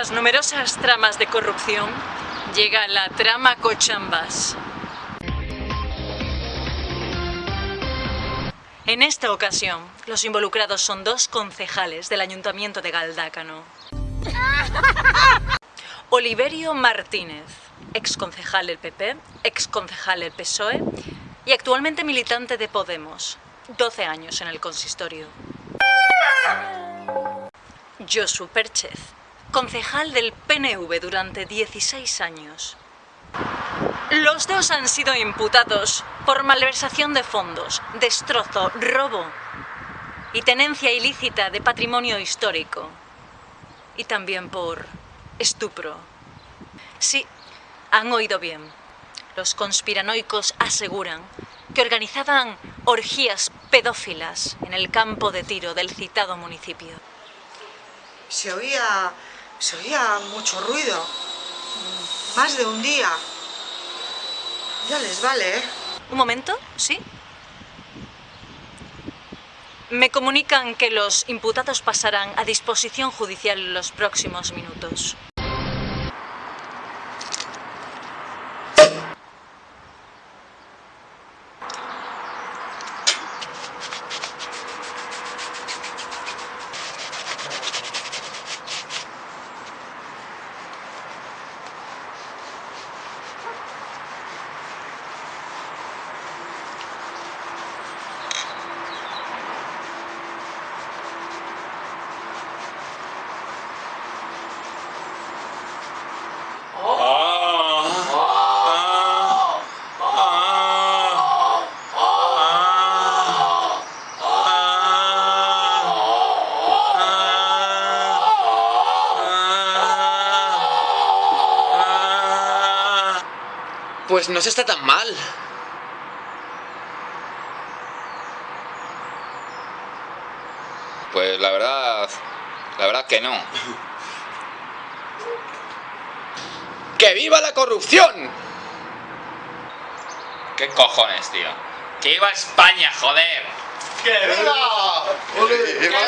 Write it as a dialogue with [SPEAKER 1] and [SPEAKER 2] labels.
[SPEAKER 1] las numerosas tramas de corrupción llega la trama Cochambas. En esta ocasión, los involucrados son dos concejales del Ayuntamiento de Galdácano. Oliverio Martínez, ex concejal del PP, ex concejal del PSOE y actualmente militante de Podemos, 12 años en el consistorio. Josu Perchez, concejal del PNV durante 16 años. Los dos han sido imputados por malversación de fondos, destrozo, robo y tenencia ilícita de patrimonio histórico. Y también por estupro. Sí, han oído bien. Los conspiranoicos aseguran que organizaban orgías pedófilas en el campo de tiro del citado municipio.
[SPEAKER 2] Se oía, se oía mucho ruido. Más de un día. Ya les vale, ¿eh?
[SPEAKER 1] Un momento, ¿sí? Me comunican que los imputados pasarán a disposición judicial en los próximos minutos.
[SPEAKER 3] Pues no se está tan mal.
[SPEAKER 4] Pues la verdad, la verdad que no.
[SPEAKER 3] ¡Que viva la corrupción!
[SPEAKER 4] ¿Qué cojones, tío? ¡Que iba a España, joder!
[SPEAKER 3] ¡Que viva! ¡Que viva